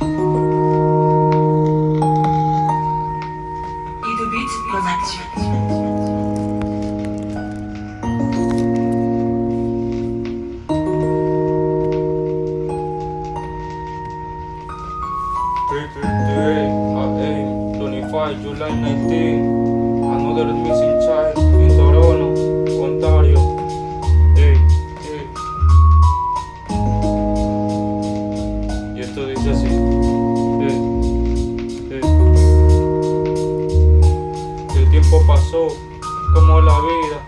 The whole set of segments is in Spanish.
Idubit twenty five July 19, another missing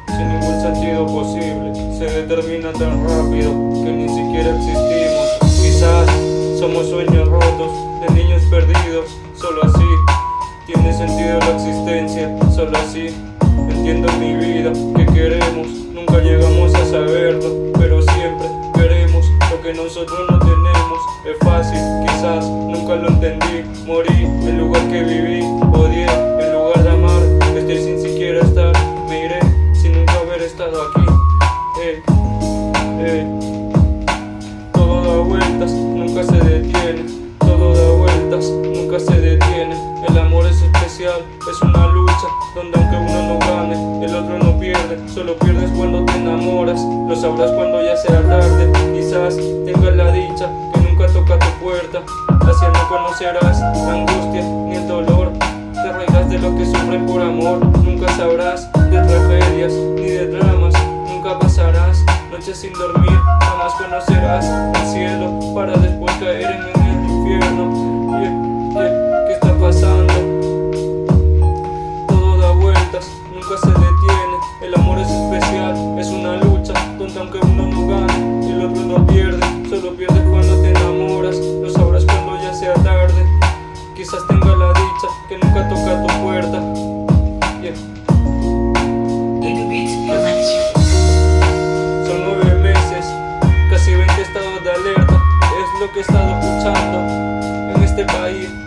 sin ningún sentido posible. Se determina tan rápido que ni siquiera existimos. Quizás somos sueños rotos de niños perdidos. Solo así tiene sentido la existencia. Solo así entiendo mi vida. que queremos? Nunca llegamos a saberlo, pero siempre queremos lo que nosotros no tenemos. Es fácil, quizás nunca lo entendí. Morí en lugar que viví, odié nunca se detiene. El amor es especial, es una lucha donde aunque uno no gane, el otro no pierde. Solo pierdes cuando te enamoras, lo sabrás cuando ya sea tarde. Quizás tengas la dicha que nunca toca tu puerta. Así no conocerás la angustia ni el dolor. Te reirás de lo que sufren por amor. Nunca sabrás de tragedias ni de dramas. Nunca pasarás noches sin dormir. Jamás conocerás el cielo para después caer en el que nunca toca tu puerta. Yeah. Son nueve meses, casi 20 estados de alerta. Es lo que he estado escuchando en este país.